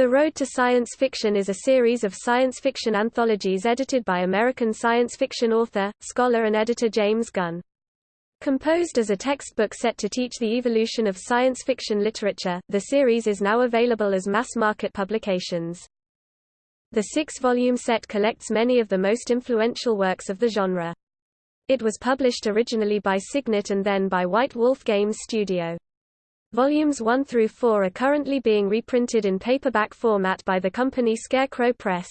The Road to Science Fiction is a series of science fiction anthologies edited by American science fiction author, scholar and editor James Gunn. Composed as a textbook set to teach the evolution of science fiction literature, the series is now available as mass-market publications. The six-volume set collects many of the most influential works of the genre. It was published originally by Signet and then by White Wolf Games Studio. Volumes 1 through 4 are currently being reprinted in paperback format by the company Scarecrow Press.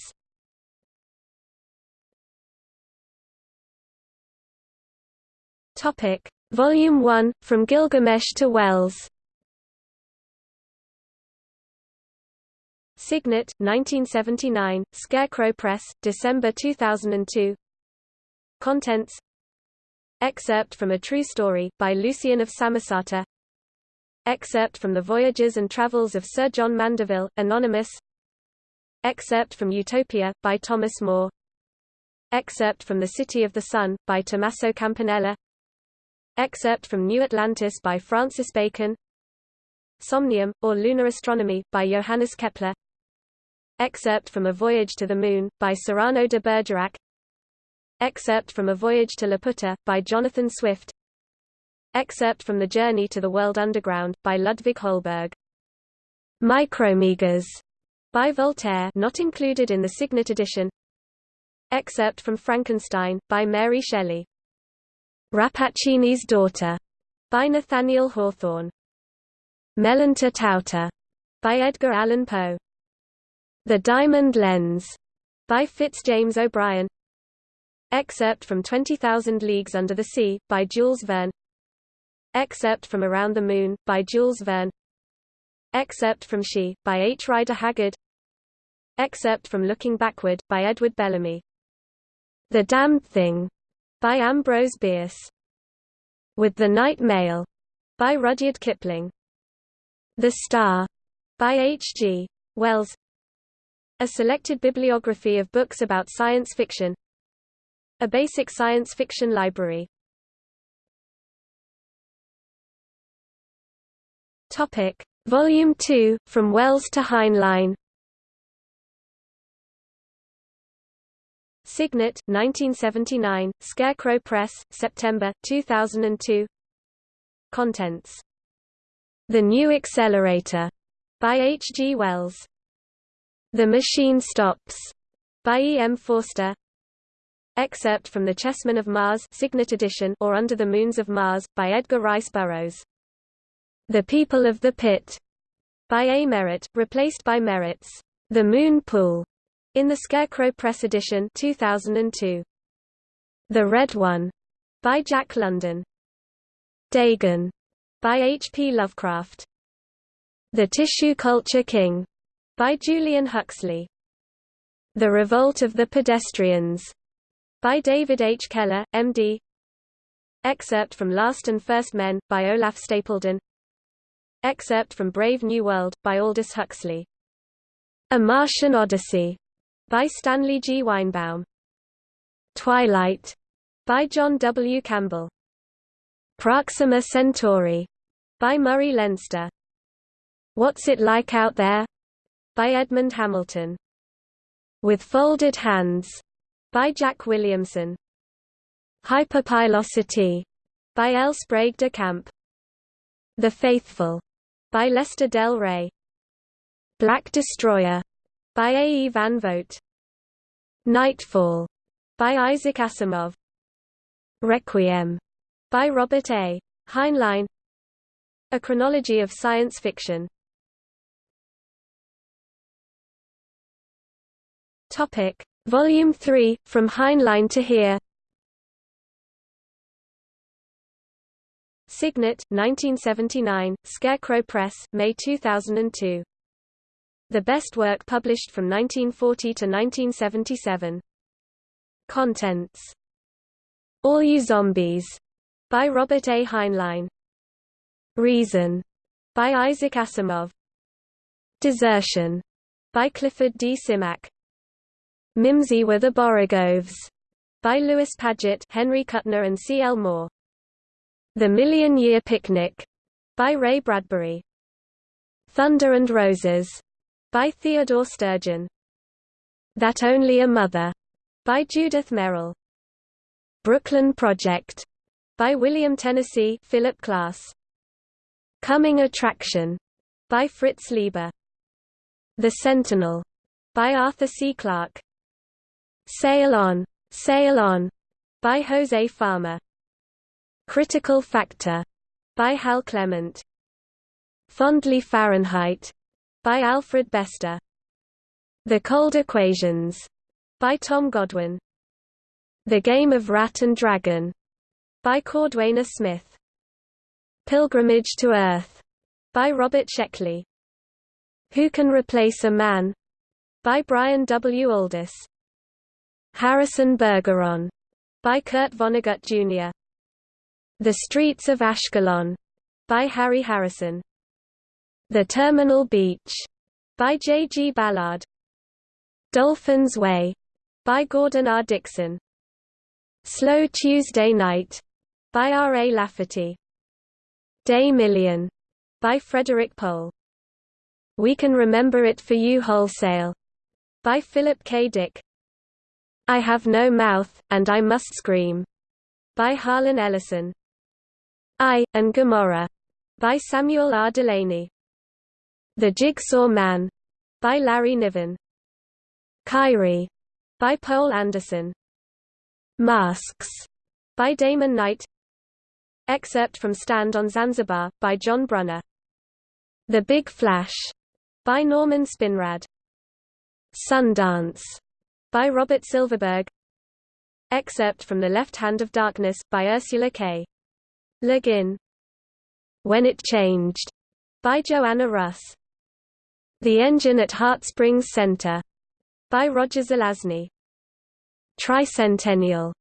Topic: Volume 1 From Gilgamesh to Wells. Signet, 1979, Scarecrow Press, December 2002. Contents Excerpt from A True Story, by Lucian of Samosata Excerpt from The Voyages and Travels of Sir John Mandeville, Anonymous. Excerpt from Utopia, by Thomas More. Excerpt from The City of the Sun, by Tommaso Campanella. Excerpt from New Atlantis by Francis Bacon. Somnium, or Lunar Astronomy, by Johannes Kepler. Excerpt from A Voyage to the Moon, by Cyrano de Bergerac. Excerpt from A Voyage to Laputa, by Jonathan Swift Excerpt from The Journey to the World Underground, by Ludwig Holberg. Micromegas, by Voltaire not included in the Signet edition. Excerpt from Frankenstein, by Mary Shelley. Rappaccini's Daughter, by Nathaniel Hawthorne. Mellonta Tauta, by Edgar Allan Poe. The Diamond Lens, by Fitzjames O'Brien. Excerpt from 20,000 Leagues Under the Sea, by Jules Verne. Excerpt from Around the Moon, by Jules Verne. Excerpt from She, by H. Rider Haggard. Excerpt from Looking Backward, by Edward Bellamy. The Damned Thing, by Ambrose Bierce. With the Night Mail, by Rudyard Kipling. The Star, by H. G. Wells. A selected bibliography of books about science fiction. A basic science fiction library Topic: Volume 2, From Wells to Heinlein. Signet, 1979, Scarecrow Press, September, 2002. Contents. The New Accelerator, by H. G. Wells. The Machine Stops, by E. M. Forster. Excerpt from The Chessmen of Mars Signet edition or Under the Moons of Mars, by Edgar Rice Burroughs. The People of the Pit, by A. Merritt, replaced by Merritt's The Moon Pool, in the Scarecrow Press edition 2002. The Red One, by Jack London. Dagon, by H. P. Lovecraft. The Tissue Culture King, by Julian Huxley. The Revolt of the Pedestrians, by David H. Keller, M.D. Excerpt from Last and First Men, by Olaf Stapledon Excerpt from Brave New World, by Aldous Huxley. A Martian Odyssey, by Stanley G. Weinbaum. Twilight, by John W. Campbell. Proxima Centauri, by Murray Leinster. What's It Like Out There? by Edmund Hamilton. With Folded Hands, by Jack Williamson. Hyperpilosity, by L. Sprague de Camp. The Faithful, by Lester Del Rey. Black Destroyer by A. E. Van Vogt. Nightfall by Isaac Asimov. Requiem by Robert A. Heinlein. A Chronology of Science Fiction. Topic: Volume 3 From Heinlein to Here. Signet, 1979, Scarecrow Press, May 2002. The best work published from 1940 to 1977. Contents. All You Zombies, by Robert A. Heinlein. Reason, by Isaac Asimov. Desertion, by Clifford D. Simak. Mimsy were the Borogoves, by Lewis Padgett, Henry Kuttner and C. L. Moore. The Million Year Picnic by Ray Bradbury. Thunder and Roses by Theodore Sturgeon. That Only a Mother by Judith Merril. Brooklyn Project by William Tennessee Philip Klass. Coming Attraction by Fritz Leiber. The Sentinel by Arthur C. Clarke. Sail On, Sail On by Jose Farmer. Critical Factor by Hal Clement. Fondly Fahrenheit by Alfred Bester. The Cold Equations by Tom Godwin. The Game of Rat and Dragon by Cordwainer Smith. Pilgrimage to Earth by Robert Sheckley. Who Can Replace a Man by Brian W. Aldiss. Harrison Bergeron by Kurt Vonnegut Jr. The Streets of Ashkelon by Harry Harrison. The Terminal Beach by J. G. Ballard. Dolphin's Way by Gordon R. Dickson. Slow Tuesday Night by R. A. Lafferty. Day Million by Frederik Pohl. We Can Remember It for You Wholesale by Philip K. Dick. I Have No Mouth, and I Must Scream by Harlan Ellison. Aye, and Gomorrah by Samuel R. Delany. The Jigsaw Man by Larry Niven. Kyrie by Poul Anderson. Masks by Damon Knight. Excerpt from Stand on Zanzibar by John Brunner. The Big Flash by Norman Spinrad. Sundance by Robert Silverberg. Excerpt from The Left Hand of Darkness by Ursula K. Le Guin. When It Changed by Joanna Russ. The Engine at Heart Springs Center by Roger Zelazny. Tricentennial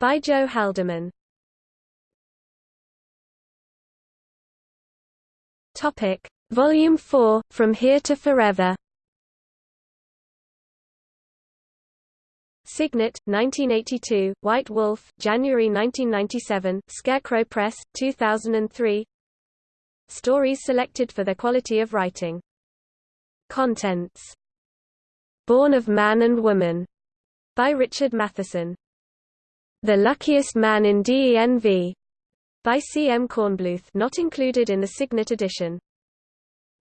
by Joe Haldeman. Topic Volume 4 From Here to Forever Signet, 1982, White Wolf, January 1997, Scarecrow Press, 2003 Stories selected for their quality of writing. Contents Born of Man and Woman, by Richard Matheson. The Luckiest Man in DENV, by C. M. Kornbluth not included in the Signet edition.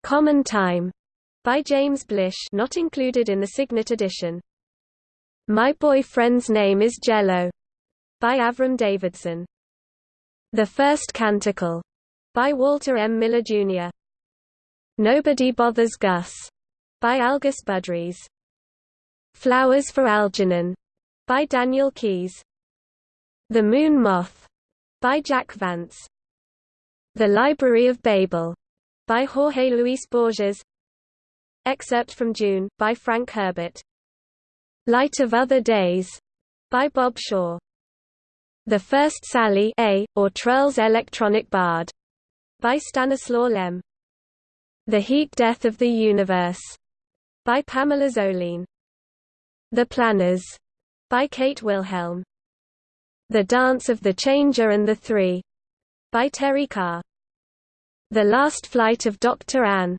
Common Time, by James Blish not included in the Signet edition. My Boyfriend's Name is Jello by Avram Davidson. The First Canticle by Walter M. Miller, Jr. Nobody Bothers Gus by Algis Budrys. Flowers for Algernon by Daniel Keyes. The Moon Moth by Jack Vance. The Library of Babel by Jorge Luis Borges. Excerpt from Dune by Frank Herbert. Light of Other Days by Bob Shaw. The First Sally A, or Trurl's Electronic Bard by Stanislaw Lem. The Heat Death of the Universe by Pamela Zoline. The Planners by Kate Wilhelm. The Dance of the Changer and the Three by Terry Carr. The Last Flight of Dr. Ain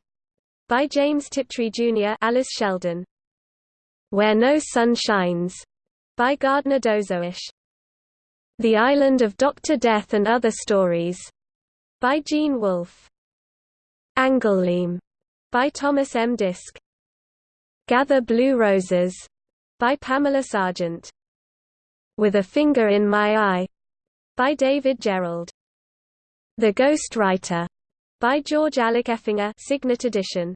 by James Tiptree Jr. Alice Sheldon. Where No Sun Shines, by Gardner Dozois. The Island of Dr. Death and Other Stories, by Gene Wolfe. Angouleme, by Thomas M. Disch. Gather Blue Roses, by Pamela Sargent. With a Finger in My Eye, by David Gerrold. The Ghost Writer, by George Alec Effinger Signet edition.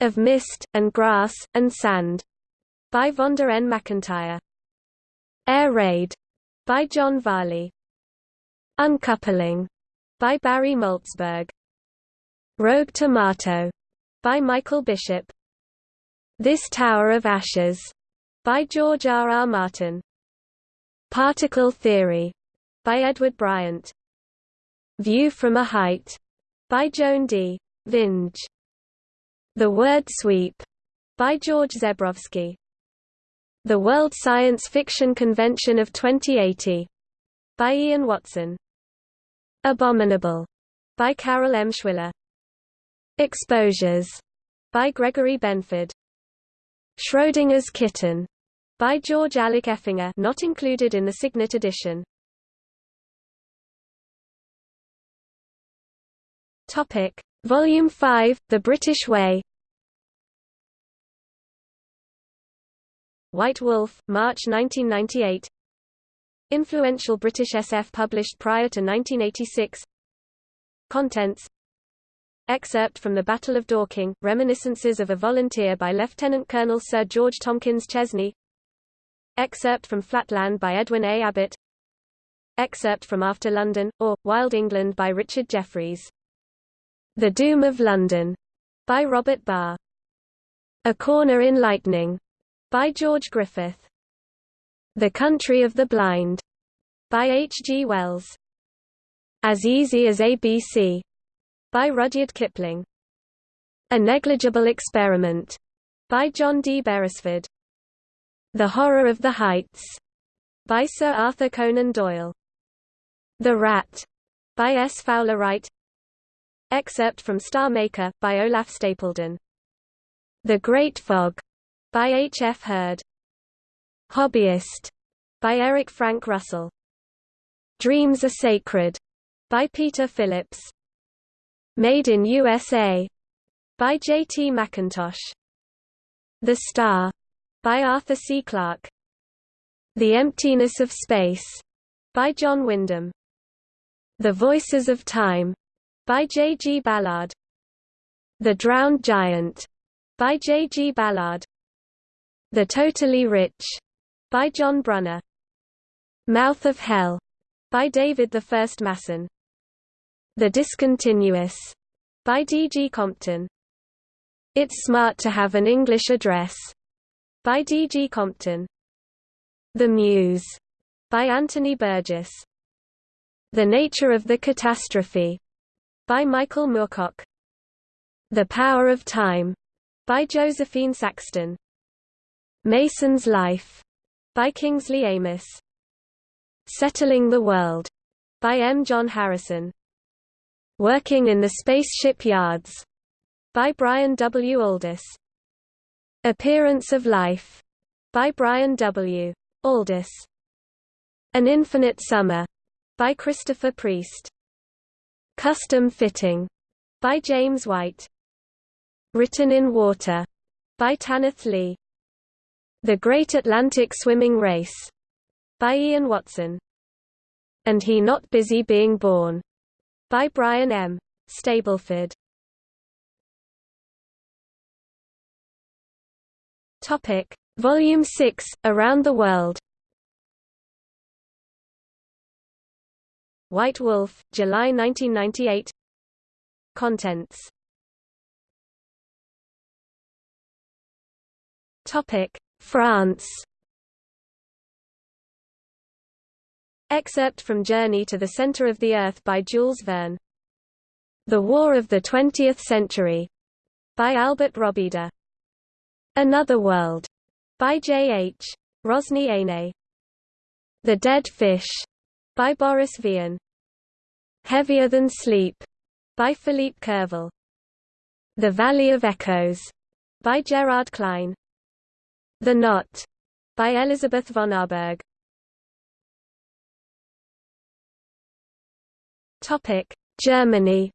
Of Mist, and Grass, and Sand, by Vonda N. McIntyre. Air Raid by John Varley. Uncoupling by Barry Malzberg. Rogue Tomato by Michael Bishop. This Tower of Ashes by George R. R. Martin. Particle Theory by Edward Bryant. View from a Height by Joan D. Vinge. The Word Sweep by George Zebrowski. The World Science Fiction Convention of 2080 by Ian Watson. Abominable by Carol Emshwiller. Exposures by Gregory Benford. Schrödinger's Kitten by George Alec Effinger not included in the Signet edition. Topic: Volume 5, The British Way. White Wolf, March 1998. Influential British SF published prior to 1986. Contents Excerpt from the Battle of Dorking, Reminiscences of a Volunteer by Lieutenant Colonel Sir George Tomkins Chesney Excerpt from Flatland by Edwin A. Abbott Excerpt from After London, or, Wild England by Richard Jefferies The Doom of London, by Robert Barr. A Corner in Lightning, by George Griffith. The Country of the Blind, by H. G. Wells. As Easy as ABC, by Rudyard Kipling. A Negligible Experiment, by John D. Beresford. The Horror of the Heights, by Sir Arthur Conan Doyle. The Rat, by S. Fowler Wright. Excerpt from Star Maker, by Olaf Stapledon. The Great Fog, by H. F. Heard. Hobbyist, by Eric Frank Russell. Dreams Are Sacred, by Peter Phillips. Made in USA by J. T. McIntosh. The Star by Arthur C. Clarke. The Emptiness of Space by John Wyndham. The Voices of Time by J. G. Ballard. The Drowned Giant by J. G. Ballard. The Totally Rich by John Brunner. Mouth of Hell by David I. Masson. The Discontinuous, by D. G. Compton. It's Smart to Have an English Address, by D. G. Compton. The Muse, by Anthony Burgess. The Nature of the Catastrophe, by Michael Moorcock. The Power of Time, by Josephine Saxton. Mason's Life, by Kingsley Amis. Settling the World, by M. John Harrison. Working in the Spaceship Yards by Brian W. Aldiss. Appearance of Life by Brian W. Aldiss. An Infinite Summer by Christopher Priest. Custom Fitting by James White. Written in Water by Tanith Lee. The Great Atlantic Swimming Race by Ian Watson. And He Not Busy Being Born by Brian M. Stableford. Topic: Volume 6, Around the World. White Wolf, July 1998. Contents. Topic: France. Excerpt from Journey to the Center of the Earth by Jules Verne. The War of the Twentieth Century by Albert Robida. Another World by J. H. Rosny Aine. The Dead Fish by Boris Vian. Heavier Than Sleep by Philippe Curval. The Valley of Echoes by Gerard Klein. The Knot by Elizabeth Vonarburg. Topic: Germany.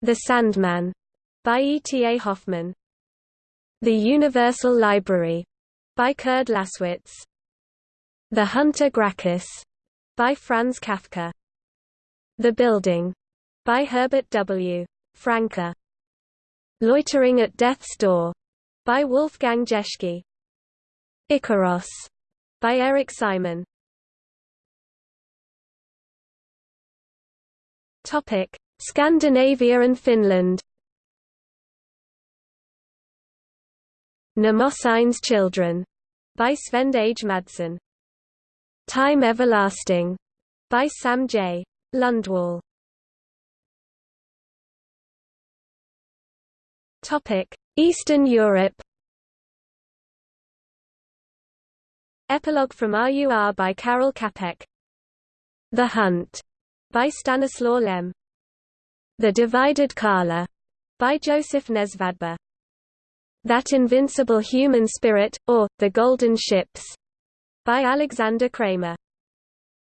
The Sandman by E. T. A. Hoffmann. The Universal Library by Kurd Laßwitz. The Hunter Gracchus by Franz Kafka. The Building by Herbert W. Franke. Loitering at Death's Door by Wolfgang Jeschke. Icaros by Eric Simon. Topic: Scandinavia and Finland. Mnemosyne's Children by Svend Åge Madsen. Time Everlasting by Sam J. Lundwall. Eastern Europe. Epilogue from RUR by Karel Čapek. The Hunt by Stanislaw Lem. The Divided Kala by Joseph Nesvadba. That Invincible Human Spirit, or, The Golden Ships by Alexander Kramer.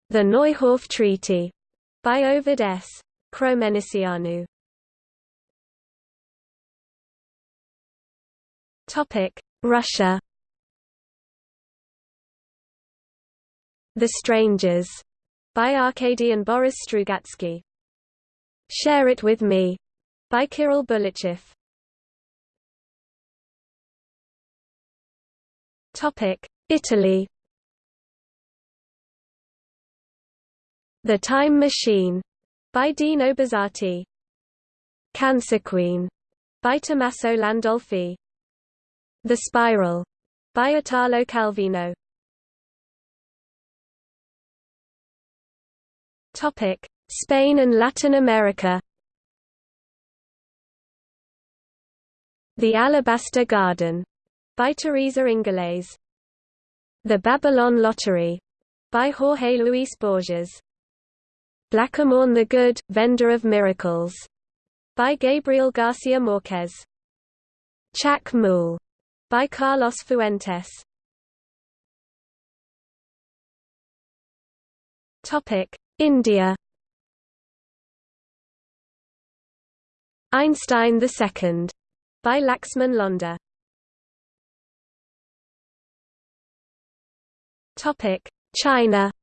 The Neuhof Treaty by Ovid S. Chromenicianu. Russia. The Strangers by Arkady and Boris Strugatsky. Share It With Me by Kirill Bulychev. Topic: Italy. The Time Machine by Dino Buzzati. Cancer Queen by Tommaso Landolfi. The Spiral by Italo Calvino. Topic: Spain and Latin America. The Alabaster Garden by Teresa Ingles. The Babylon Lottery by Jorge Luis Borges. Blacamán the Good, Vendor of Miracles by Gabriel Garcia Marquez. Chak Mool by Carlos Fuentes. Topic: India. Einstein II by Laxman Londa. Topic: China.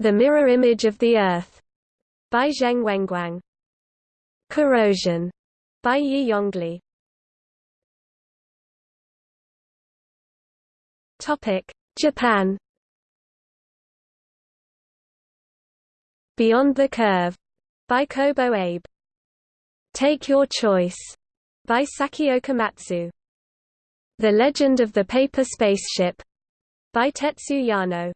The Mirror Image of the Earth by Zheng Wenguang. Corrosion by Yi Yongli. Topic: Japan. Beyond the Curve by Kobo Abe. Take Your Choice by Saki Okamatsu. The Legend of the Paper Spaceship by Tetsu Yano.